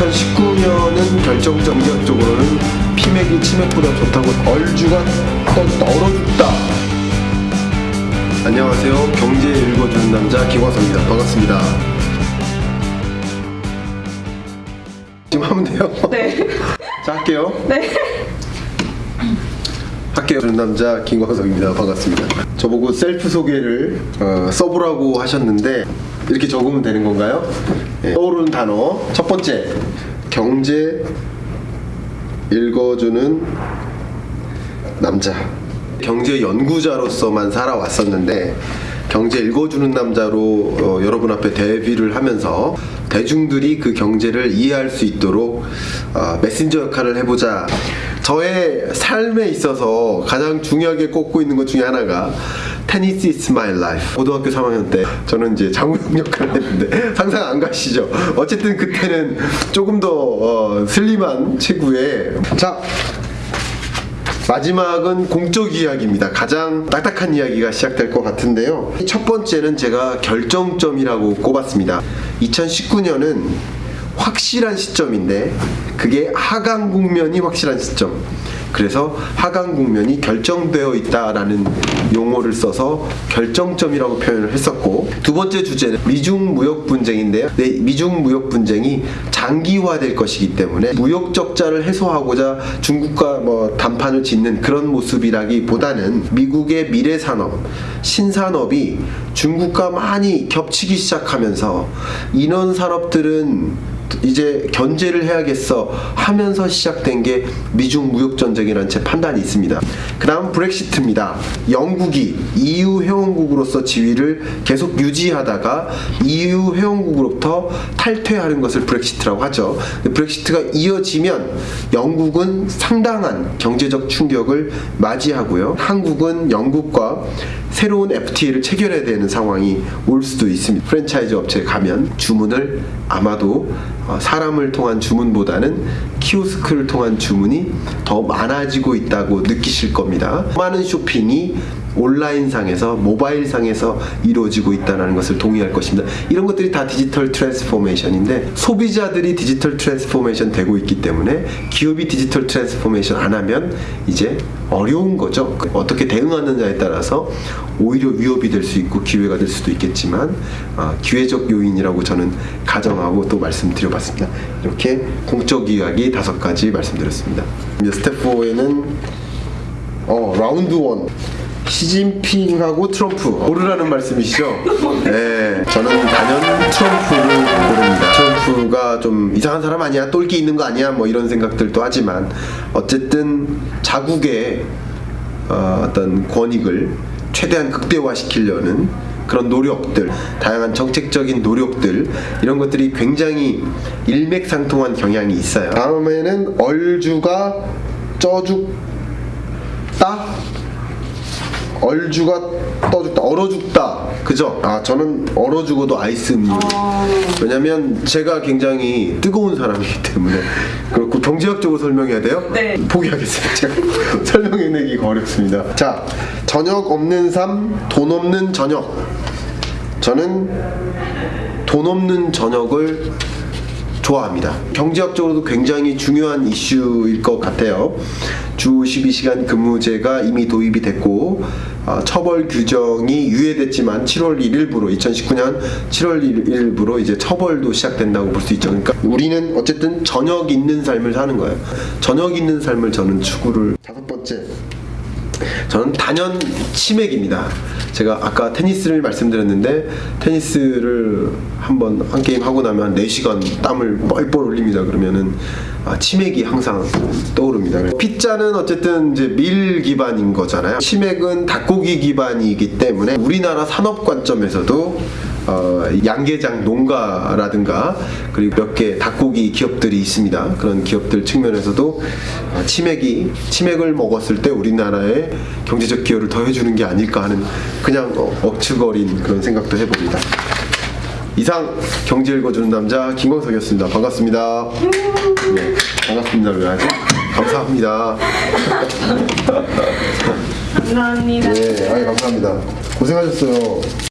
2019년은 결정적으로는 피맥이 치맥보다 좋다고 얼주가 또 얼어 죽다. 안녕하세요. 경제 읽어주는 남자 김화성입니다. 반갑습니다. 지금 하면 돼요? 네. 자 할게요. 네. 할게요. 저는 남자 김광석입니다. 반갑습니다. 저보고 셀프 소개를 어, 써보라고 하셨는데 이렇게 적으면 되는 건가요? 네. 떠오르는 단어 첫 번째 경제 읽어주는 남자. 경제 연구자로서만 살아왔었는데 경제 읽어주는 남자로 어, 여러분 앞에 데뷔를 하면서 대중들이 그 경제를 이해할 수 있도록 어, 메신저 역할을 해보자. 저의 삶에 있어서 가장 중요하게 꼽고 있는 것 중에 하나가 테니스 is my life. 고등학교 3학년 때 저는 이제 장우영 역할을 했는데 상상 안 가시죠? 어쨌든 그때는 조금 더 어, 슬림한 체구에 자 마지막은 공적 이야기입니다. 가장 딱딱한 이야기가 시작될 것 같은데요. 첫 번째는 제가 결정점이라고 꼽았습니다. 2019년은 확실한 시점인데 그게 하강 국면이 확실한 시점. 그래서 하강 국면이 결정되어 있다라는 용어를 써서 결정점이라고 표현을 했었고 두 번째 주제는 미중 무역 분쟁인데요. 네, 미중 무역 분쟁이 장기화될 것이기 때문에 무역 적자를 해소하고자 중국과 뭐 담판을 짓는 그런 모습이라기보다는 미국의 미래 산업, 신산업이 중국과 많이 겹치기 시작하면서 인원 산업들은 이제 견제를 해야겠어 하면서 시작된 게 미중 무역 전쟁이라는 제 판단이 있습니다. 그다음 브렉시트입니다. 영국이 EU 회원국으로서 지위를 계속 유지하다가 EU 회원국으로부터 탈퇴하는 것을 브렉시트라고 하죠. 브렉시트가 이어지면 영국은 상당한 경제적 충격을 맞이하고요. 한국은 영국과 새로운 FTA를 체결해야 되는 상황이 올 수도 있습니다. 프랜차이즈 업체에 가면 주문을 아마도 어, 사람을 통한 주문보다는 키오스크를 통한 주문이 더 많아지고 있다고 느끼실 겁니다. 많은 쇼핑이 온라인상에서 모바일상에서 이루어지고 있다는 것을 동의할 것입니다. 이런 것들이 다 digital transformation인데 소비자들이 digital transformation 되고 있기 때문에 기업이 digital transformation 안 하면 이제 어려운 거죠. 어떻게 대응하느냐에 따라서 오히려 위협이 될 수 있고 기회가 될 수도 있겠지만 어, 기회적 요인이라고 저는 가정하고 또 말씀드려봤습니다. 이렇게 공적 이야기 다섯 가지 말씀드렸습니다. 스텝 4에는 어, round one 시진핑하고 트럼프 고르라는 말씀이시죠? 네, 저는 단연 트럼프를 고릅니다. 트럼프가 좀 이상한 사람 아니야? 똘끼 있는 거 아니야? 뭐 이런 생각들도 하지만 어쨌든 자국의 어, 어떤 권익을 최대한 극대화시키려는 그런 노력들, 다양한 정책적인 노력들 이런 것들이 굉장히 일맥상통한 경향이 있어요. 다음에는 얼주가 쪄죽다 얼주가 떠죽다 얼어 죽다 그죠? 아 저는 얼어 죽어도 아이스 음료 왜냐면 제가 굉장히 뜨거운 사람이기 때문에 경제학적으로 설명해야 돼요? 네. 포기하겠습니다 제가 설명해내기가 어렵습니다 자 저녁 없는 삶 돈 없는 저녁 저는 돈 없는 저녁을 좋아합니다. 경제학적으로도 굉장히 중요한 이슈일 것 같아요. 주 12시간 근무제가 이미 도입이 됐고 어, 처벌 규정이 유예됐지만 7월 1일부로 2019년 7월 1일부로 이제 처벌도 시작된다고 볼 수 있죠. 그러니까 우리는 어쨌든 저녁 있는 삶을 사는 거예요. 저녁 있는 삶을 저는 추구를 다섯 번째 저는 단연 치맥입니다. 제가 아까 테니스를 말씀드렸는데 테니스를 한번 한 게임 하고 나면 한 4시간 땀을 뻘뻘 흘립니다. 그러면은 아, 치맥이 항상 떠오릅니다. 피자는 어쨌든 이제 밀 기반인 거잖아요. 치맥은 닭고기 기반이기 때문에 우리나라 산업 관점에서도 어, 양계장 농가라든가 그리고 몇 개 닭고기 기업들이 있습니다. 그런 기업들 측면에서도 어, 치맥이 치맥을 먹었을 때 우리나라에 경제적 기여를 더 해주는 게 아닐까 하는 그냥 어, 억측거린 그런 생각도 해봅니다. 이상 경제 읽어주는 남자 김광석이었습니다. 반갑습니다. 네, 반갑습니다. 왜 하죠? 감사합니다. 감사합니다. 네, 아이 감사합니다. 고생하셨어요.